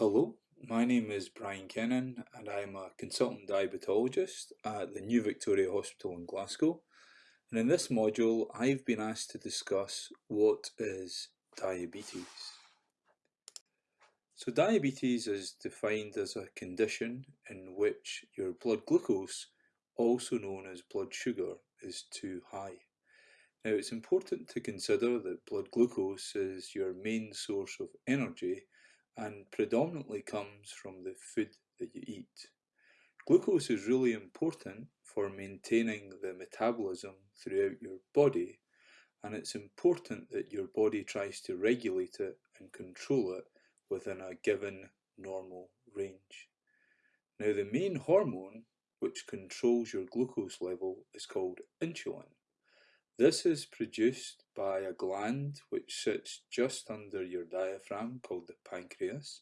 Hello, my name is Brian Kennon and I'm a consultant diabetologist at the New Victoria Hospital in Glasgow. And in this module, I've been asked to discuss what is diabetes. So diabetes is defined as a condition in which your blood glucose, also known as blood sugar, is too high. Now it's important to consider that blood glucose is your main source of energy and predominantly comes from the food that you eat. Glucose is really important for maintaining the metabolism throughout your body and it's important that your body tries to regulate it and control it within a given normal range. Now the main hormone which controls your glucose level is called insulin this is produced by a gland which sits just under your diaphragm called the pancreas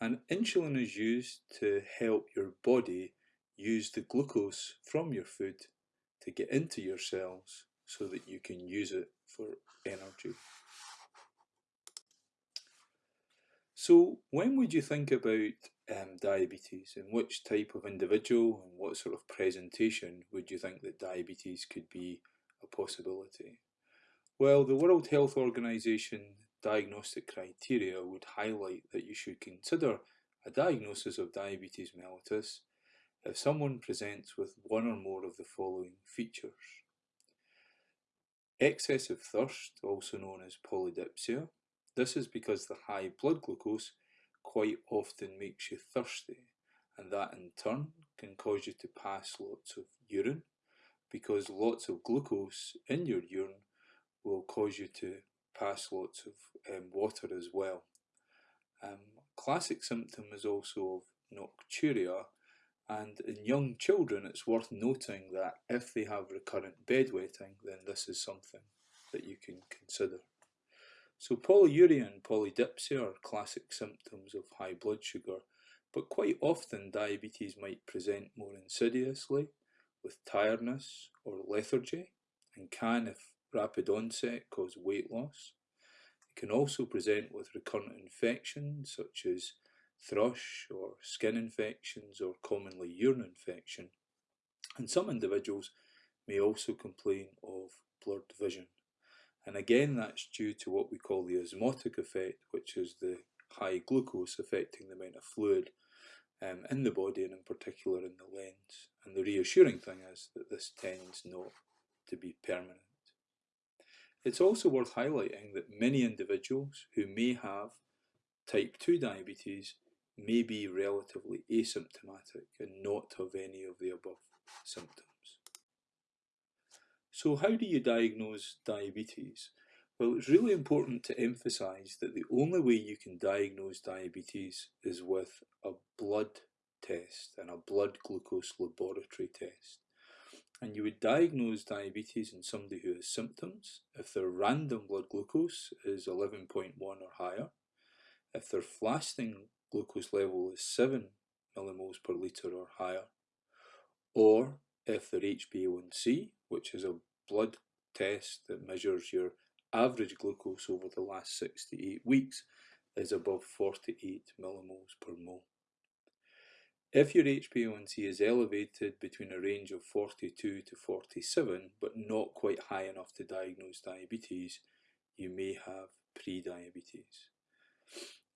and insulin is used to help your body use the glucose from your food to get into your cells so that you can use it for energy. So when would you think about um, diabetes and which type of individual and what sort of presentation would you think that diabetes could be a possibility? Well, the World Health Organization diagnostic criteria would highlight that you should consider a diagnosis of diabetes mellitus if someone presents with one or more of the following features. Excessive thirst, also known as polydipsia. This is because the high blood glucose quite often makes you thirsty and that in turn can cause you to pass lots of urine because lots of glucose in your urine cause you to pass lots of um, water as well. Um, classic symptom is also of nocturia and in young children it's worth noting that if they have recurrent bedwetting then this is something that you can consider. So polyuria and polydipsia are classic symptoms of high blood sugar but quite often diabetes might present more insidiously with tiredness or lethargy and can, if rapid onset, cause weight loss. It can also present with recurrent infections such as thrush or skin infections or commonly urine infection. And some individuals may also complain of blurred vision. And again, that's due to what we call the osmotic effect, which is the high glucose affecting the amount of fluid um, in the body and in particular in the lens. And the reassuring thing is that this tends not to be permanent. It's also worth highlighting that many individuals who may have type 2 diabetes may be relatively asymptomatic and not have any of the above symptoms. So how do you diagnose diabetes? Well, it's really important to emphasise that the only way you can diagnose diabetes is with a blood test and a blood glucose laboratory test. And you would diagnose diabetes in somebody who has symptoms if their random blood glucose is 11.1 or higher, if their fasting glucose level is 7 millimoles per litre or higher, or if their HbA1c, which is a blood test that measures your average glucose over the last 6 to 8 weeks is above 48 millimoles per mole. If your HbA1c is elevated between a range of 42 to 47 but not quite high enough to diagnose diabetes, you may have pre-diabetes.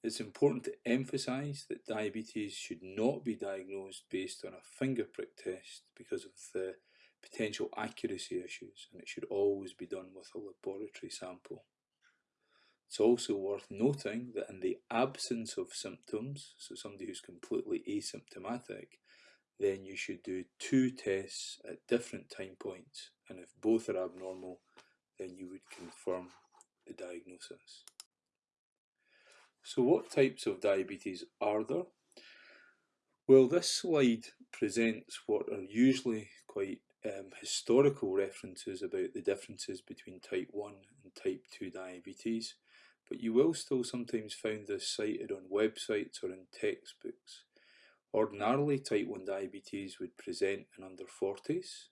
It's important to emphasise that diabetes should not be diagnosed based on a finger prick test because of the potential accuracy issues and it should always be done with a laboratory sample. It's also worth noting that in the absence of symptoms, so somebody who's completely asymptomatic, then you should do two tests at different time points and if both are abnormal then you would confirm the diagnosis. So what types of diabetes are there? Well this slide presents what are usually quite um, historical references about the differences between type 1 and type 2 diabetes, but you will still sometimes find this cited on websites or in textbooks. Ordinarily, type 1 diabetes would present in under 40s.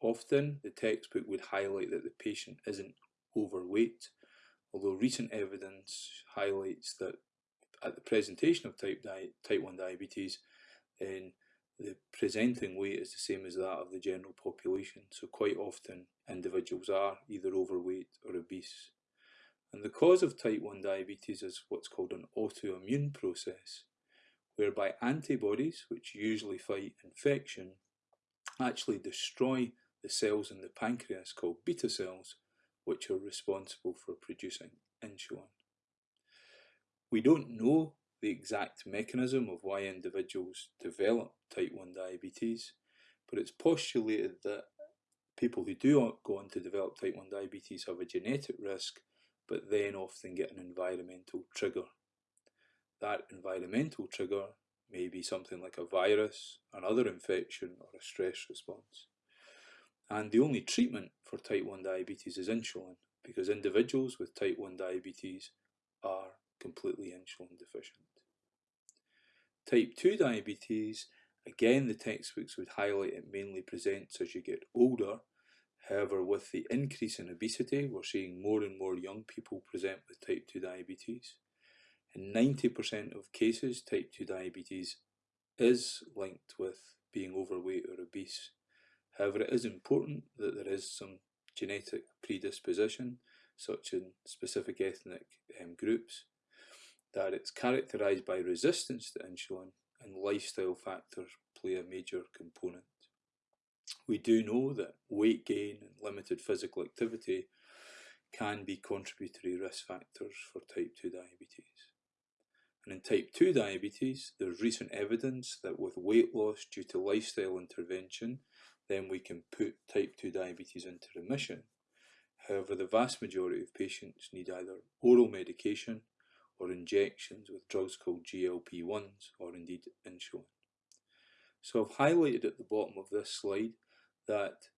Often, the textbook would highlight that the patient isn't overweight, although recent evidence highlights that at the presentation of type, type 1 diabetes, then the presenting weight is the same as that of the general population. So quite often individuals are either overweight or obese. And the cause of type 1 diabetes is what's called an autoimmune process, whereby antibodies, which usually fight infection, actually destroy the cells in the pancreas called beta cells, which are responsible for producing insulin. We don't know the exact mechanism of why individuals develop type 1 diabetes, but it's postulated that people who do go on to develop type 1 diabetes have a genetic risk, but then often get an environmental trigger. That environmental trigger may be something like a virus, another infection, or a stress response. And the only treatment for type 1 diabetes is insulin, because individuals with type 1 diabetes are completely insulin deficient. Type 2 diabetes, again the textbooks would highlight it mainly presents as you get older. However, with the increase in obesity, we're seeing more and more young people present with type 2 diabetes. In 90% of cases, type 2 diabetes is linked with being overweight or obese. However, it is important that there is some genetic predisposition, such in specific ethnic um, groups, that it's characterised by resistance to insulin and lifestyle factors play a major component. We do know that weight gain and limited physical activity can be contributory risk factors for type 2 diabetes. And in type 2 diabetes, there's recent evidence that with weight loss due to lifestyle intervention, then we can put type 2 diabetes into remission. However, the vast majority of patients need either oral medication or injections with drugs called GLP-1s or indeed insulin. So I've highlighted at the bottom of this slide that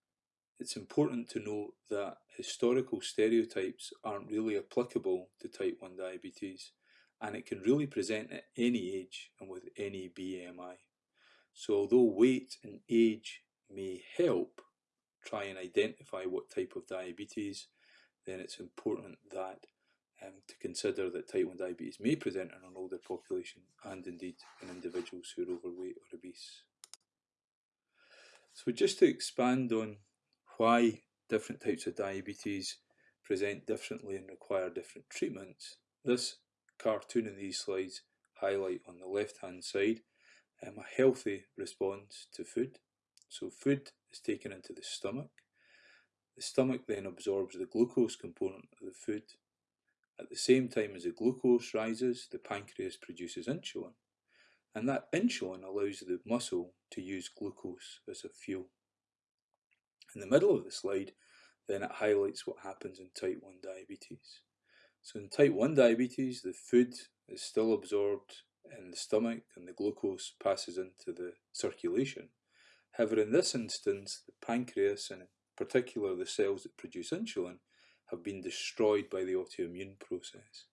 it's important to note that historical stereotypes aren't really applicable to type 1 diabetes and it can really present at any age and with any BMI. So although weight and age may help try and identify what type of diabetes, then it's important that um, to consider that type 1 diabetes may present in an older population and indeed in individuals who are overweight or obese. So just to expand on why different types of diabetes present differently and require different treatments, this cartoon in these slides highlight on the left hand side um, a healthy response to food. So food is taken into the stomach. The stomach then absorbs the glucose component of the food at the same time as the glucose rises, the pancreas produces insulin, and that insulin allows the muscle to use glucose as a fuel. In the middle of the slide, then it highlights what happens in type 1 diabetes. So in type 1 diabetes, the food is still absorbed in the stomach and the glucose passes into the circulation. However, in this instance, the pancreas, and in particular the cells that produce insulin, have been destroyed by the autoimmune process,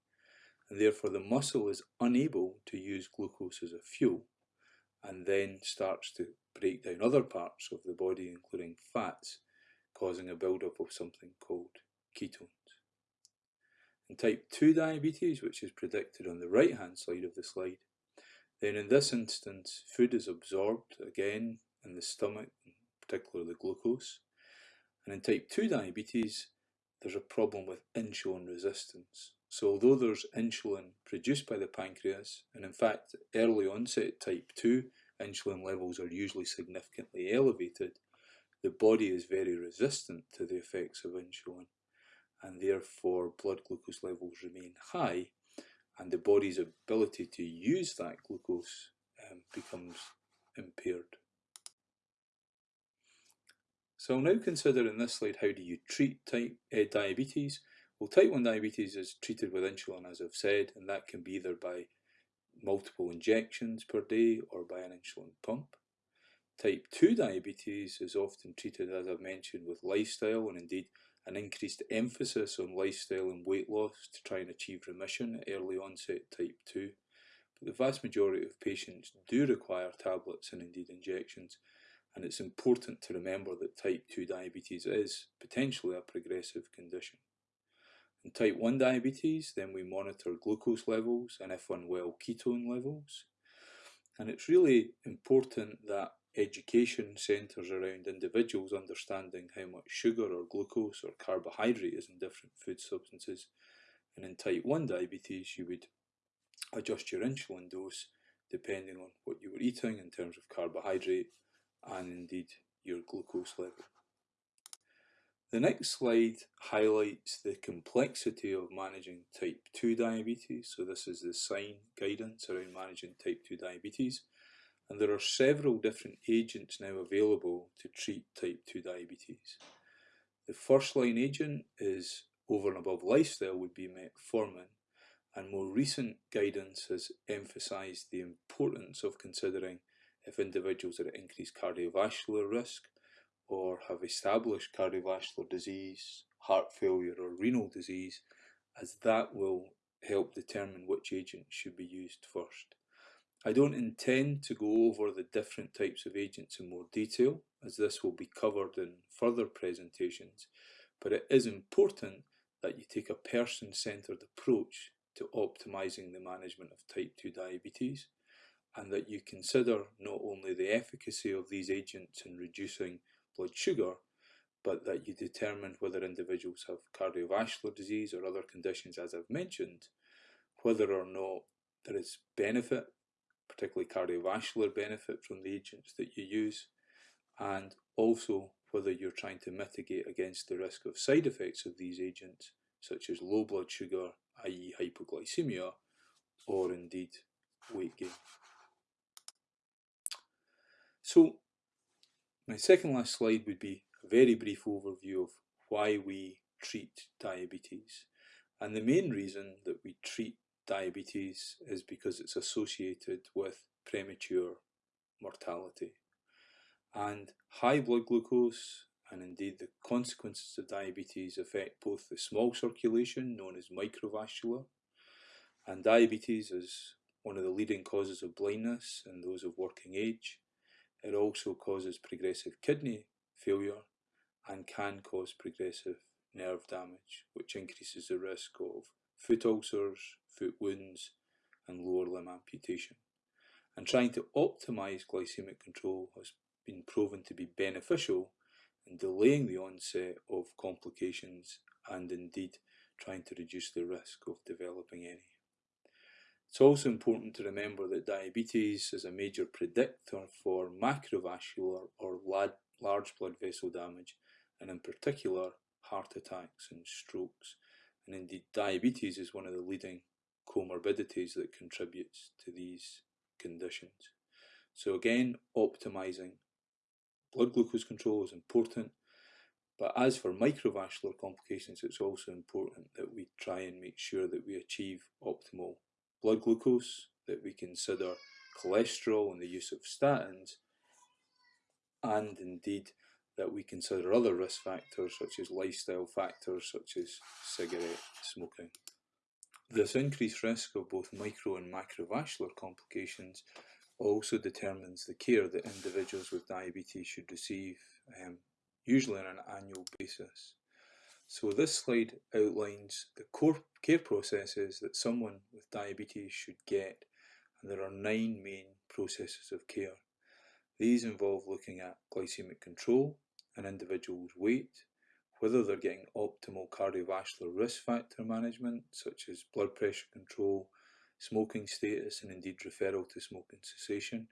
and therefore the muscle is unable to use glucose as a fuel and then starts to break down other parts of the body, including fats, causing a buildup of something called ketones. In type 2 diabetes, which is predicted on the right hand side of the slide, then in this instance, food is absorbed again in the stomach, in particular the glucose. And in type 2 diabetes, there's a problem with insulin resistance. So although there's insulin produced by the pancreas, and in fact early onset type 2 insulin levels are usually significantly elevated, the body is very resistant to the effects of insulin and therefore blood glucose levels remain high and the body's ability to use that glucose um, becomes impaired. So I'll now consider in this slide how do you treat type uh, diabetes. Well, type 1 diabetes is treated with insulin, as I've said, and that can be either by multiple injections per day or by an insulin pump. Type 2 diabetes is often treated, as I've mentioned, with lifestyle and indeed an increased emphasis on lifestyle and weight loss to try and achieve remission at early onset type 2. But the vast majority of patients do require tablets and indeed injections and it's important to remember that type 2 diabetes is potentially a progressive condition. In type 1 diabetes, then we monitor glucose levels and if unwell, ketone levels. And it's really important that education centres around individuals understanding how much sugar or glucose or carbohydrate is in different food substances. And in type 1 diabetes, you would adjust your insulin dose depending on what you were eating in terms of carbohydrate and indeed your glucose level. The next slide highlights the complexity of managing type 2 diabetes. So this is the SIGN guidance around managing type 2 diabetes. And there are several different agents now available to treat type 2 diabetes. The first line agent is over and above lifestyle would be metformin and more recent guidance has emphasised the importance of considering if individuals are at increased cardiovascular risk or have established cardiovascular disease, heart failure or renal disease, as that will help determine which agent should be used first. I don't intend to go over the different types of agents in more detail, as this will be covered in further presentations, but it is important that you take a person-centred approach to optimizing the management of type 2 diabetes and that you consider not only the efficacy of these agents in reducing blood sugar, but that you determine whether individuals have cardiovascular disease or other conditions, as I've mentioned, whether or not there is benefit, particularly cardiovascular benefit from the agents that you use, and also whether you're trying to mitigate against the risk of side effects of these agents, such as low blood sugar i.e. hypoglycemia, or indeed weight gain. So my second last slide would be a very brief overview of why we treat diabetes. And the main reason that we treat diabetes is because it's associated with premature mortality. And high blood glucose and indeed the consequences of diabetes affect both the small circulation, known as microvascular, and diabetes is one of the leading causes of blindness in those of working age. It also causes progressive kidney failure and can cause progressive nerve damage, which increases the risk of foot ulcers, foot wounds, and lower limb amputation. And trying to optimize glycemic control has been proven to be beneficial in delaying the onset of complications and indeed trying to reduce the risk of developing any. It's also important to remember that diabetes is a major predictor for macrovascular or large blood vessel damage and in particular heart attacks and strokes. And indeed diabetes is one of the leading comorbidities that contributes to these conditions. So again, optimizing blood glucose control is important. But as for microvascular complications, it's also important that we try and make sure that we achieve optimal blood glucose, that we consider cholesterol and the use of statins, and indeed that we consider other risk factors such as lifestyle factors such as cigarette smoking. This increased risk of both micro and macrovascular complications also determines the care that individuals with diabetes should receive, um, usually on an annual basis. So this slide outlines the core care processes that someone with diabetes should get, and there are nine main processes of care. These involve looking at glycemic control, an individual's weight, whether they're getting optimal cardiovascular risk factor management, such as blood pressure control, smoking status and indeed referral to smoking cessation,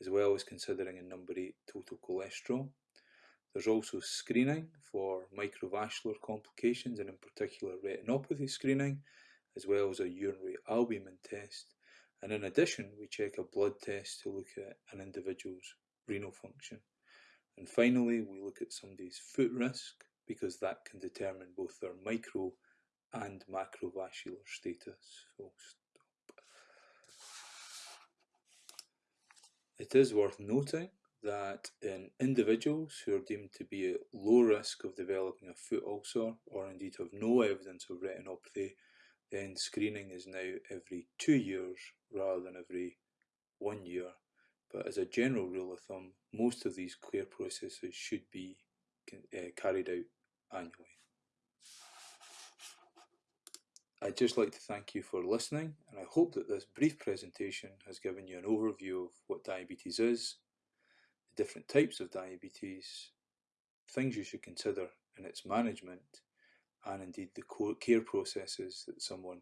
as well as considering a number 8 total cholesterol. There's also screening for microvascular complications and in particular retinopathy screening, as well as a urinary albumin test. And in addition, we check a blood test to look at an individual's renal function. And finally, we look at somebody's foot risk because that can determine both their micro and macrovascular status. It is worth noting that in individuals who are deemed to be at low risk of developing a foot ulcer or indeed have no evidence of retinopathy, then screening is now every two years rather than every one year. But as a general rule of thumb, most of these care processes should be uh, carried out annually. I'd just like to thank you for listening, and I hope that this brief presentation has given you an overview of what diabetes is, different types of diabetes, things you should consider in its management, and indeed the care processes that someone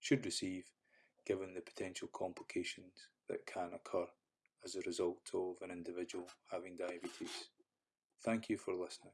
should receive given the potential complications that can occur as a result of an individual having diabetes. Thank you for listening.